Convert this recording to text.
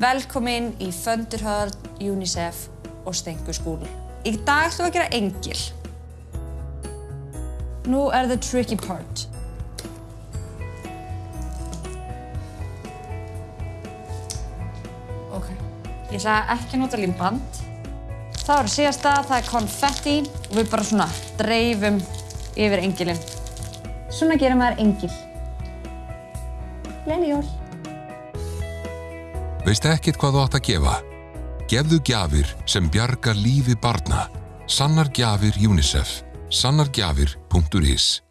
Velkomin í Föndurhörn, UNICEF og Stengu skúl. Í dag ætlum við að gera engil. Nú er the tricky part. Ok, ég ætla ekki að nota límband. Það var síðasta, það er konfetti og við bara svona dreifum yfir engilinn. Svona gerir maður engil. Gleðileg jól! Veist ekkert hvað þú átt að gefa? Gefðu gjafir sem bjargar lífi barna. Sannar gjafir UNICEF. Sannargjafir.is